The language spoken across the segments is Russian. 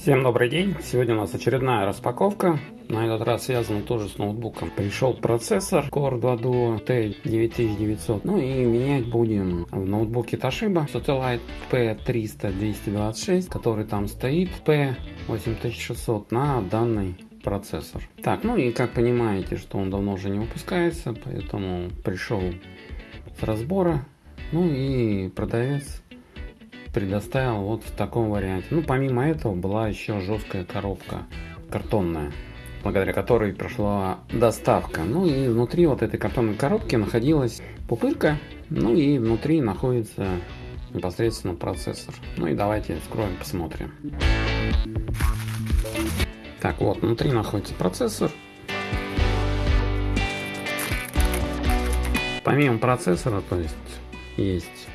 Всем добрый день! Сегодня у нас очередная распаковка. На этот раз связана тоже с ноутбуком. Пришел процессор Core 2 Duo T9900. Ну и менять будем в ноутбуке Toshiba Satellite P300-226, который там стоит P8600 на данный процессор. Так, ну и как понимаете, что он давно уже не выпускается, поэтому пришел с разбора. Ну и продавец предоставил вот в таком варианте. Ну, помимо этого была еще жесткая коробка картонная, благодаря которой прошла доставка. Ну и внутри вот этой картонной коробки находилась пупырка, ну и внутри находится непосредственно процессор. Ну и давайте вскроем, посмотрим. Так, вот, внутри находится процессор. Помимо процессора, то есть есть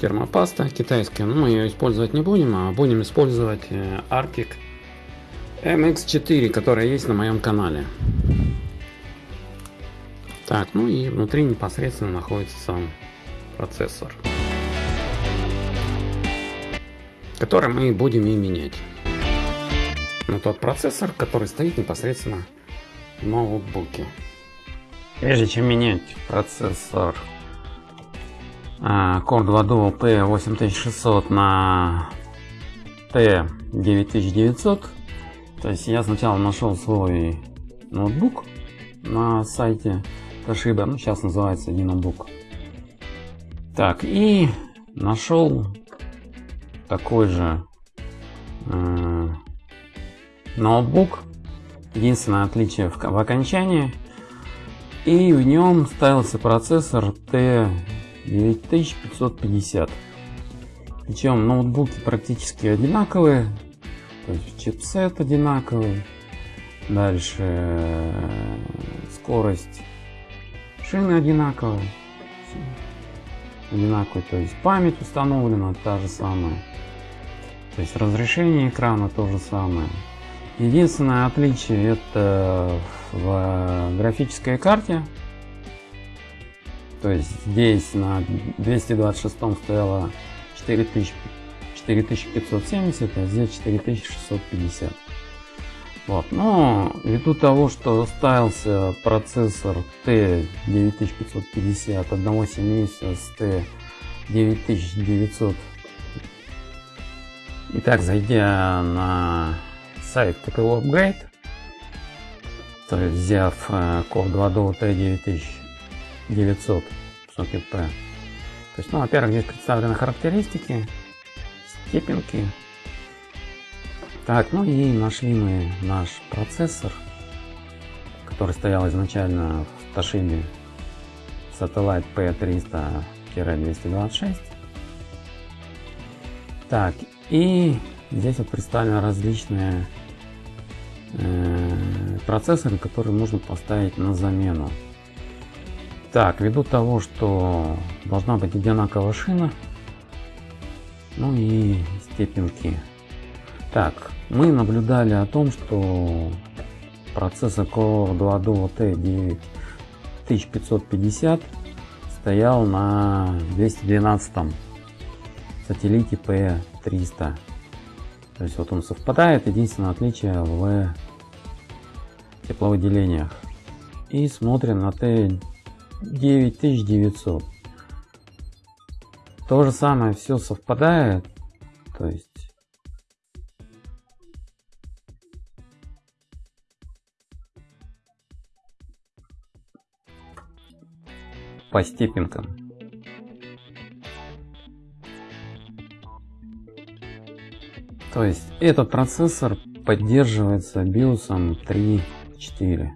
термопаста китайская, но мы ее использовать не будем, а будем использовать э, Arctic MX4, которая есть на моем канале. Так, ну и внутри непосредственно находится сам процессор, который мы будем и менять. Но тот процессор, который стоит непосредственно в ноутбуке. Прежде чем менять процессор Core 2 Duo P8600 на T9900. То есть я сначала нашел свой ноутбук на сайте Toshiba, ну сейчас называется ноутбук. Так, и нашел такой же э, ноутбук. Единственное отличие в, в окончании. И в нем ставился процессор T 9550. Причем ноутбуки практически одинаковые. То есть чипсет одинаковый. Дальше э, скорость шины одинаковая. Одинаковый, то есть память установлена та же самая. То есть разрешение экрана то же самое. Единственное отличие это в графической карте то есть здесь на 226 стояло 4000, 4570, а здесь 4650. Вот. Но ввиду того, что ставился процессор T9550 одного семейства с T9900. Итак, зайдя на сайт ТКО Upgrade, то есть взяв э, код 2 до T9000 900 сокет P. То есть, ну, во-первых, здесь представлены характеристики, степенки. Так, ну и нашли мы наш процессор, который стоял изначально в Toshiba Satellite P300-226. Так, и здесь вот представлены различные э, процессоры, которые можно поставить на замену. Так, ввиду того, что должна быть одинаковая шина, ну и степенки. Так, мы наблюдали о том, что процессор Core 2 Duo T9550 стоял на 212 сателлите P300. То есть вот он совпадает, единственное отличие в тепловыделениях. И смотрим на T 9900. То же самое все совпадает. То есть по степенкам. То есть этот процессор поддерживается биосом 3.4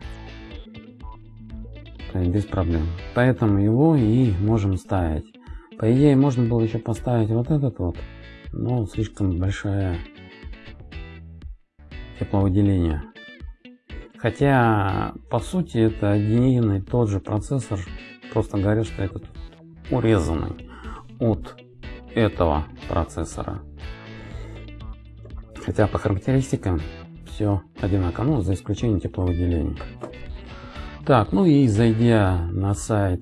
без проблем. Поэтому его и можем ставить. По идее, можно было еще поставить вот этот вот, но слишком большое тепловыделение. Хотя, по сути, это один и тот же процессор, просто говорят, что этот урезанный от этого процессора. Хотя по характеристикам все одинаково, ну, за исключением тепловыделения. Так, ну и зайдя на сайт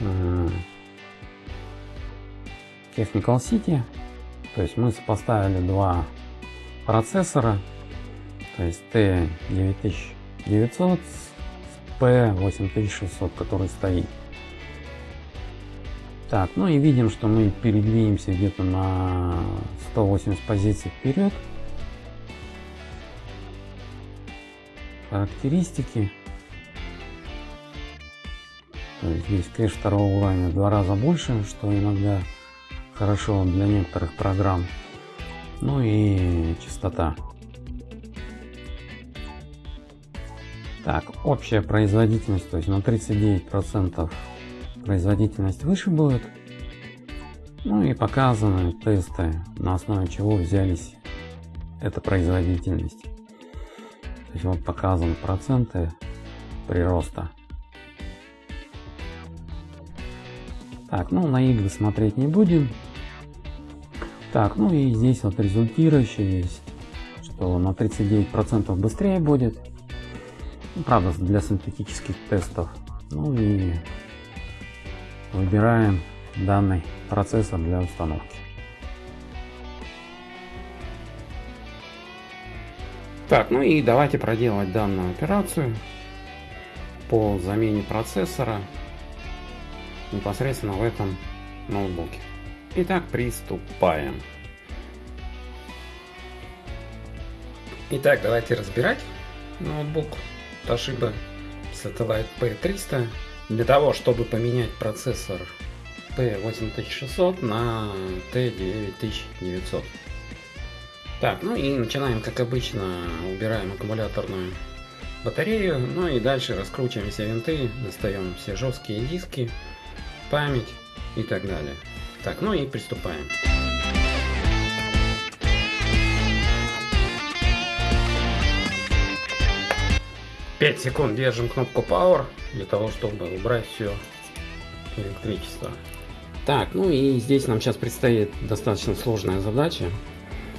э, Technical City, То есть мы сопоставили два процессора, то есть T9900 с P8600, который стоит. Так, ну и видим, что мы передвинемся где-то на 180 позиций вперед. Характеристики. То есть здесь кэш второго уровня в два раза больше, что иногда хорошо для некоторых программ. Ну и частота. Так, общая производительность, то есть на 39% производительность выше будет. Ну и показаны тесты, на основе чего взялись эта производительность. Вот показаны проценты прироста. Так, ну на игры смотреть не будем. Так, ну и здесь вот результирующий есть, что на 39% быстрее будет. Ну, правда, для синтетических тестов. Ну и выбираем данный процессор для установки. Так, ну и давайте проделать данную операцию по замене процессора непосредственно в этом ноутбуке. Итак, приступаем. Итак, давайте разбирать ноутбук Toshiba Satellite P300 для того, чтобы поменять процессор P8600 на T9900. Так, ну и начинаем, как обычно, убираем аккумуляторную батарею, ну и дальше раскручиваем все винты, достаем все жесткие диски, память и так далее. Так, ну и приступаем. 5 секунд держим кнопку Power для того, чтобы убрать все электричество. Так, ну и здесь нам сейчас предстоит достаточно сложная задача,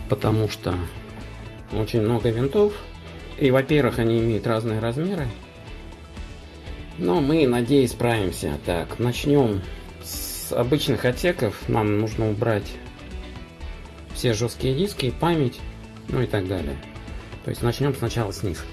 потому что очень много винтов. И, во-первых, они имеют разные размеры. Но мы, надеюсь, справимся. Так, начнем с обычных отсеков. Нам нужно убрать все жесткие диски, память, ну и так далее. То есть начнем сначала с них.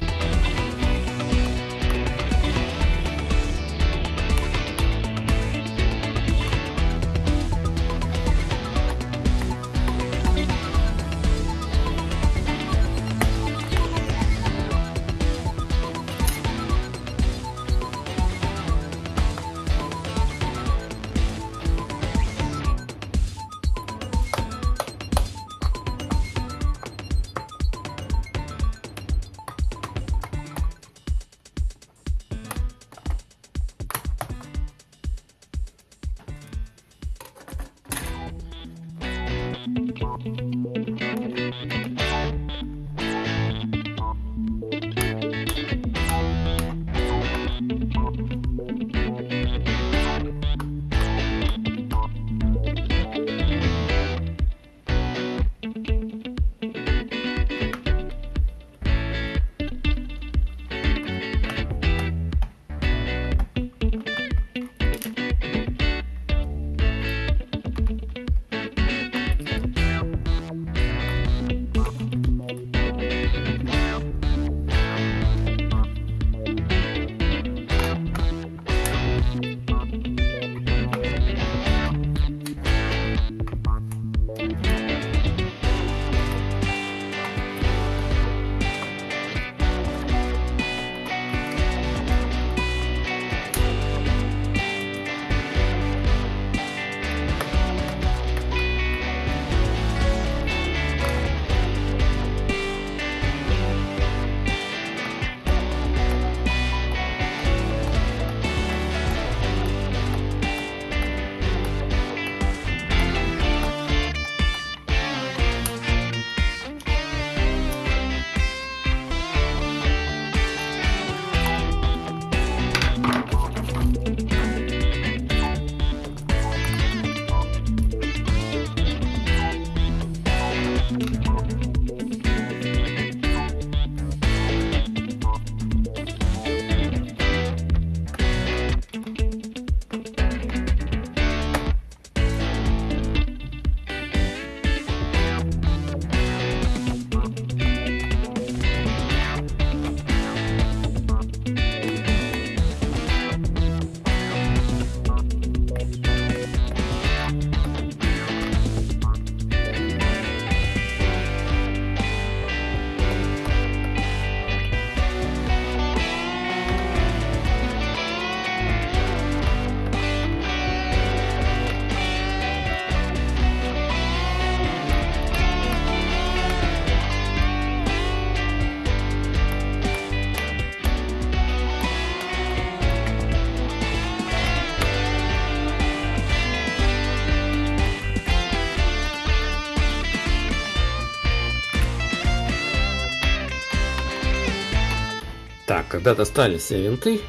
Так, когда достали все винты,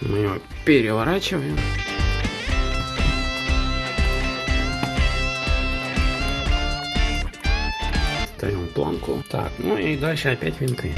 мы его переворачиваем. Ставим планку. Так, ну и дальше опять винты.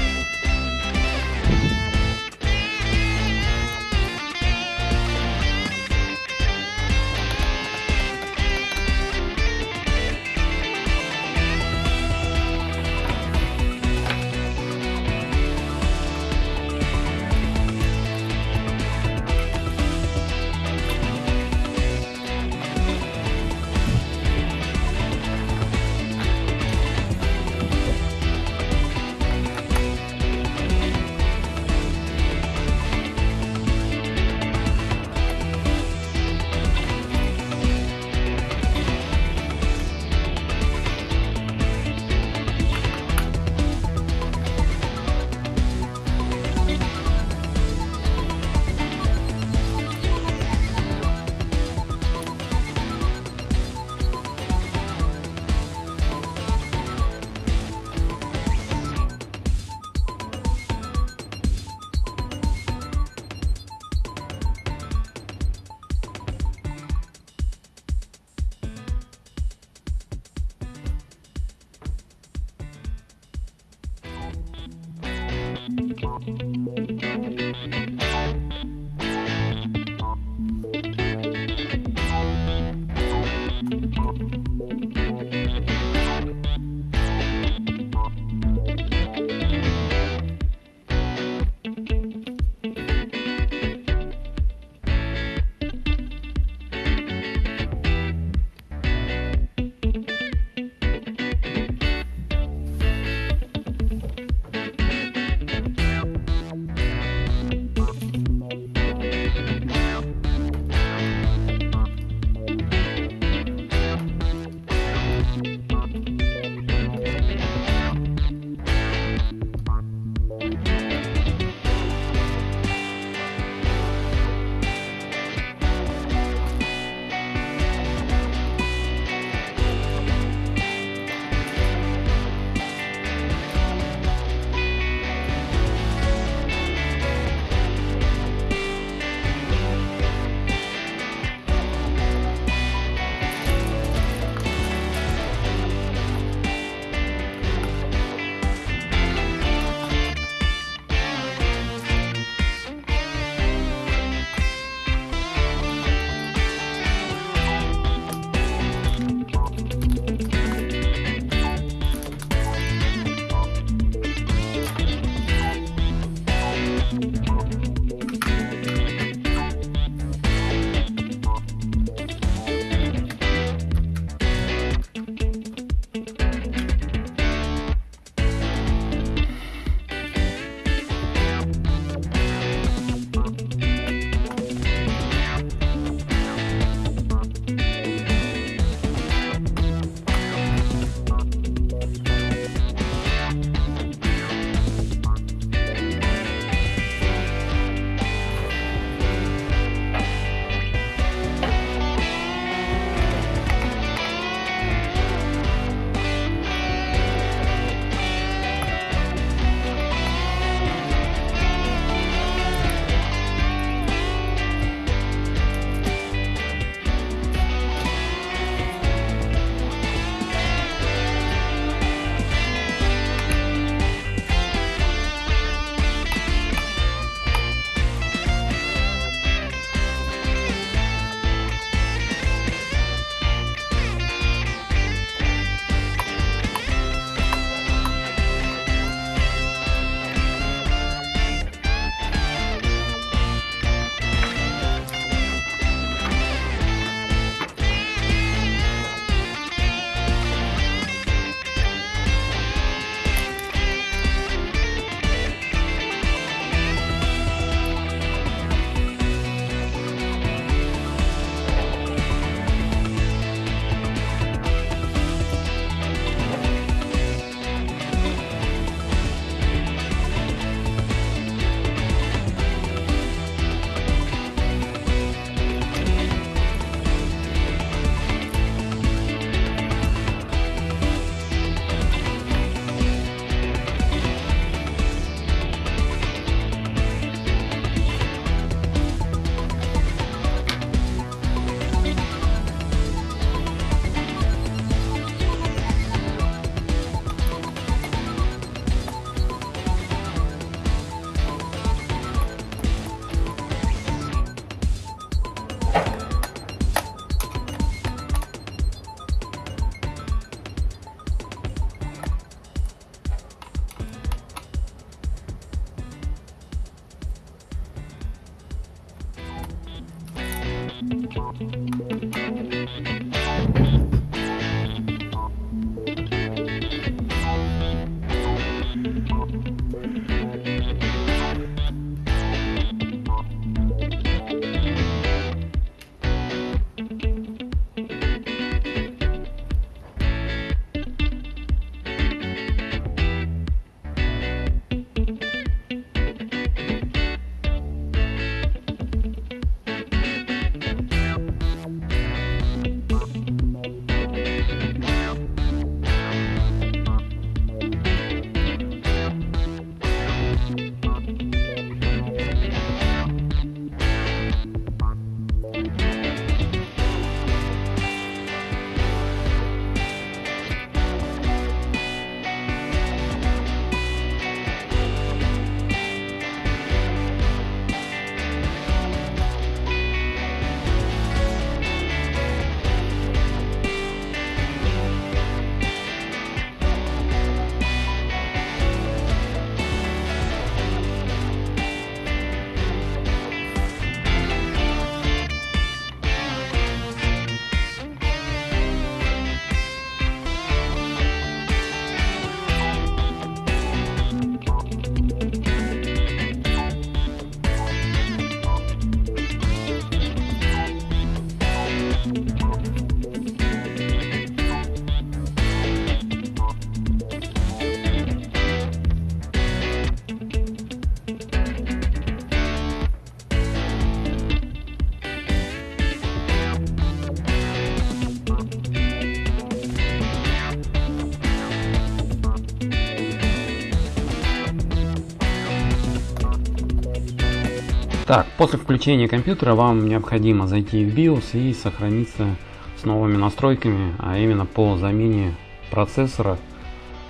Так, после включения компьютера вам необходимо зайти в BIOS и сохраниться с новыми настройками, а именно по замене процессора,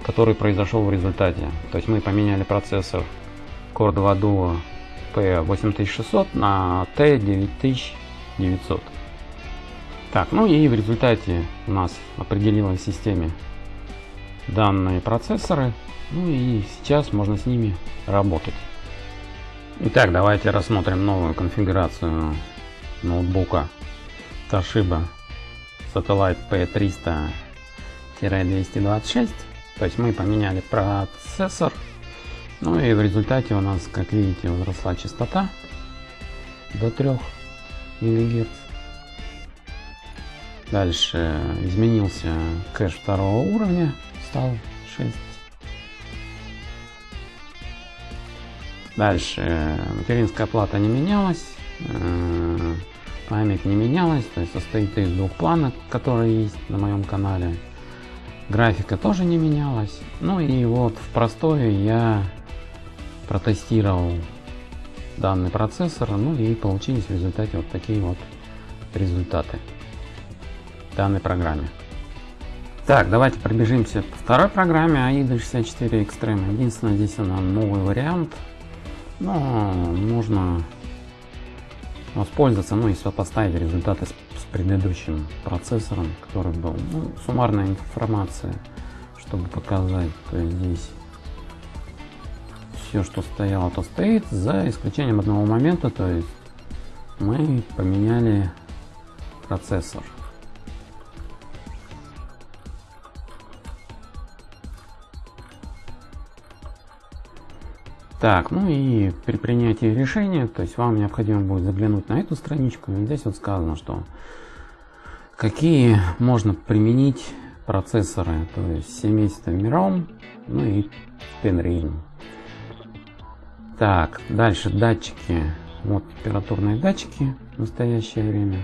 который произошел в результате. То есть мы поменяли процессор Core 2 Duo P8600 на T9900. Так, ну и в результате у нас определилась в системе данные процессоры. Ну и сейчас можно с ними работать. Итак, давайте рассмотрим новую конфигурацию ноутбука Toshiba Satellite P300-226. То есть мы поменяли процессор. Ну и в результате у нас, как видите, возросла частота до 3 МГц. Дальше изменился кэш второго уровня, стал 6 Дальше материнская плата не менялась, э, память не менялась, то есть состоит из двух планок, которые есть на моем канале. Графика тоже не менялась. Ну и вот в простое я протестировал данный процессор, ну и получились в результате вот такие вот результаты данной программе. Так, давайте пробежимся по второй программе AIDA 64 Extreme. Единственное, здесь она новый вариант но можно воспользоваться, ну и сопоставить результаты с, с предыдущим процессором, который был. Ну, суммарная информация, чтобы показать. То есть здесь все, что стояло, то стоит, за исключением одного момента, то есть мы поменяли процессор. Так, ну и при принятии решения, то есть вам необходимо будет заглянуть на эту страничку. И здесь вот сказано, что какие можно применить процессоры, то есть семейство Mirom, ну и Penreal. Так, дальше датчики. Вот температурные датчики в настоящее время.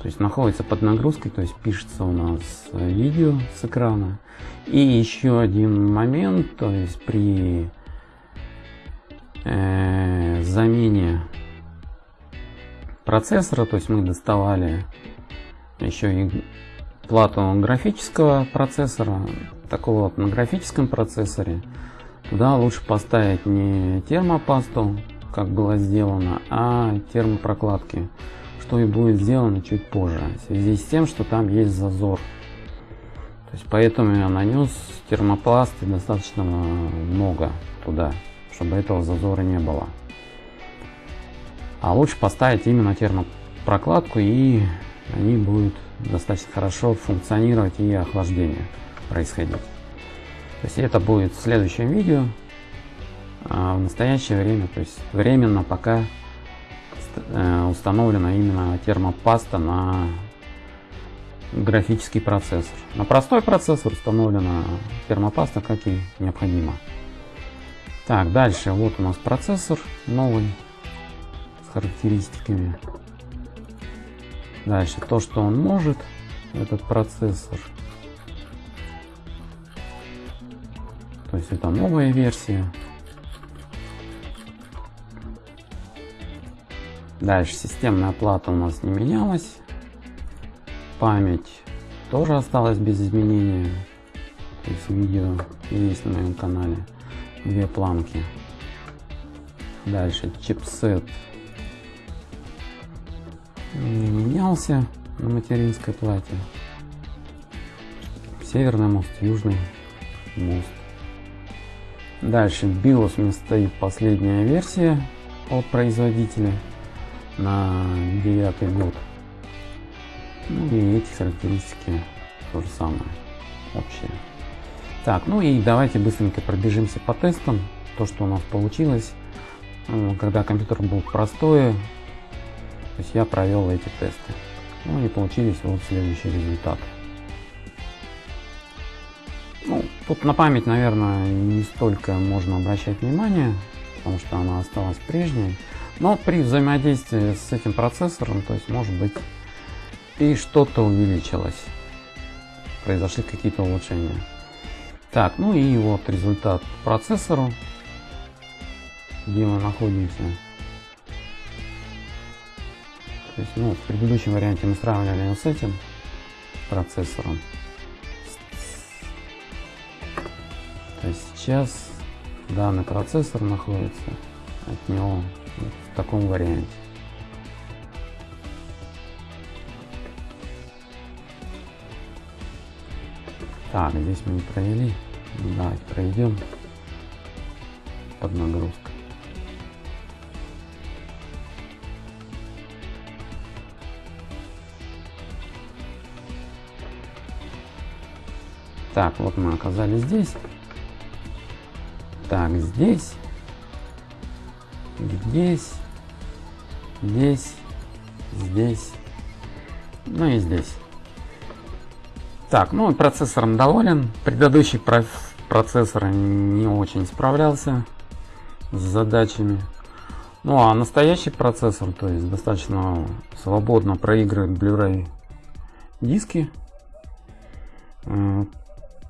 То есть находится под нагрузкой, то есть пишется у нас видео с экрана. И еще один момент, то есть при э, замене процессора, то есть мы доставали еще и плату графического процессора, такого вот на графическом процессоре, туда лучше поставить не термопасту, как было сделано, а термопрокладки, что и будет сделано чуть позже, в связи с тем, что там есть зазор. То есть поэтому я нанес термопласты достаточно много туда чтобы этого зазора не было. А лучше поставить именно термопрокладку и они будут достаточно хорошо функционировать и охлаждение происходить. То есть это будет в следующем видео. А в настоящее время, то есть временно пока э, установлена именно термопаста на графический процессор. На простой процессор установлена термопаста, как и необходимо. Так, дальше вот у нас процессор новый с характеристиками. Дальше то, что он может, этот процессор. То есть это новая версия. Дальше системная плата у нас не менялась. Память тоже осталась без изменения. То есть видео есть на моем канале две планки. Дальше чипсет не менялся на материнской плате. Северный мост, южный мост. Дальше BIOS у меня стоит последняя версия от производителя на девятый год. Ну и эти характеристики то же самое, общие. Так, ну и давайте быстренько пробежимся по тестам. То, что у нас получилось, ну, когда компьютер был простой, то есть я провел эти тесты. Ну и получились вот следующие результаты. Ну, тут на память, наверное, не столько можно обращать внимание, потому что она осталась прежней. Но при взаимодействии с этим процессором, то есть может быть и что-то увеличилось. Произошли какие-то улучшения. Так, ну и вот результат процессору, где мы находимся. То есть, ну, в предыдущем варианте мы сравнивали с этим процессором. То есть сейчас данный процессор находится от него в таком варианте. Так, здесь мы не провели. Давайте пройдем под нагрузкой. Так, вот мы оказались здесь. Так, здесь. Здесь. Здесь. Здесь. Ну и здесь. Так, ну процессором доволен. Предыдущий процессор не очень справлялся с задачами. Ну а настоящий процессор, то есть достаточно свободно проигрывает Blu-ray диски.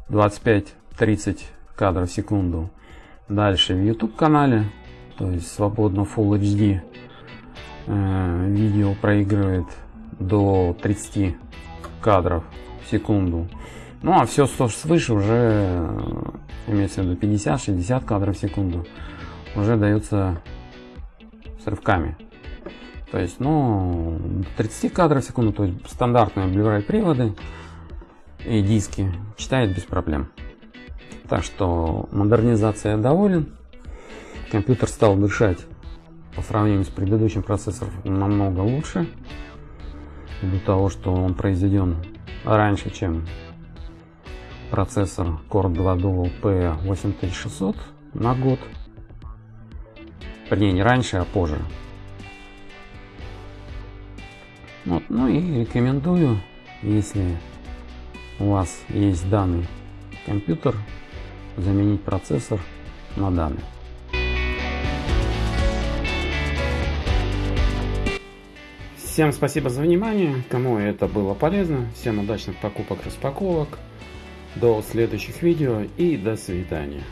25-30 кадров в секунду. Дальше в YouTube канале, то есть свободно Full HD э, видео проигрывает до 30 кадров секунду. Ну а все, что свыше уже э, имеется в виду 50-60 кадров в секунду уже дается с рывками. То есть, ну, 30 кадров в секунду, то есть стандартные Blu-ray приводы и диски читает без проблем. Так что модернизация доволен. Компьютер стал дышать по сравнению с предыдущим процессором намного лучше. Ввиду того, что он произведен раньше, чем процессор Core 2 Dual P8600 на год. Вернее, не раньше, а позже. Вот, ну и рекомендую, если у вас есть данный компьютер, заменить процессор на данный. Всем спасибо за внимание, кому это было полезно, всем удачных покупок, распаковок, до следующих видео и до свидания.